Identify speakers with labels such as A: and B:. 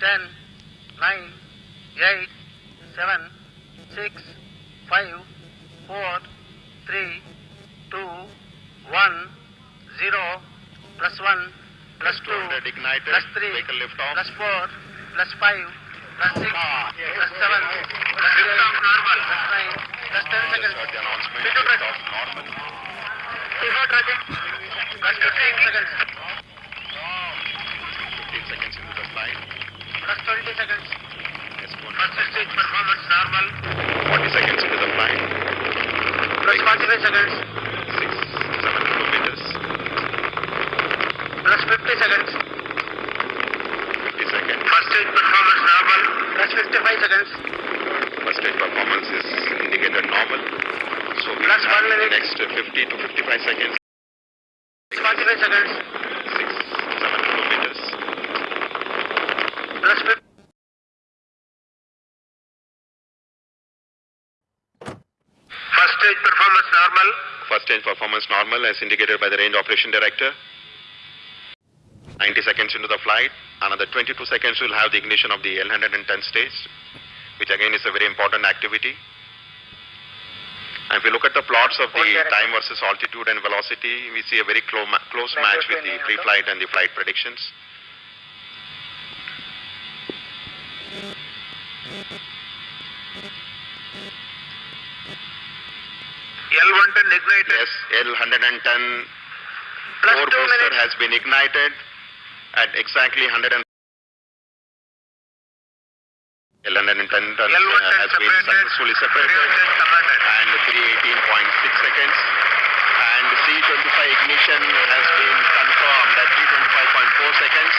A: ten, nine, eight, seven, six, five, four, three, two, one, zero, plus one, plus two,
B: 200 ignited,
A: plus three,
B: vehicle lift off.
A: plus four, plus five, plus six, ah, plus seven, plus eight,
B: Lift off normal.
A: plus nine, plus ten seconds.
B: heard the announcement.
A: Lift off,
B: Lift off
A: Plus fifteen seconds.
B: 15 seconds into the.
A: Plus twenty seconds.
B: Yes, go.
A: First stage performance normal.
B: 40 seconds into the flight.
A: Plus forty-five seconds.
B: 6, 7 kilometers.
A: Plus fifty seconds.
B: 50 seconds.
A: First stage performance normal. Plus fifty-five seconds.
B: First stage performance is indicated normal. So we
A: Plus
B: have
A: one minute.
B: next 50 to 55 seconds.
A: Plus forty-five seconds.
B: 6, 7 kilometers.
A: Plus fifty. First stage performance normal.
B: First stage performance normal as indicated by the range operation director. 90 seconds into the flight. Another 22 seconds we'll have the ignition of the L110 stage, which again is a very important activity. And if we look at the plots of the time versus altitude and velocity, we see a very clo- close match with the pre-flight and the flight predictions.
A: L110 ignited.
B: Yes, L110
A: Plus
B: core booster has been ignited at exactly 100 and L110 uh,
A: L110
B: has been
A: separated.
B: successfully separated and 318.6 seconds and C25 ignition has been confirmed at 325.4 seconds.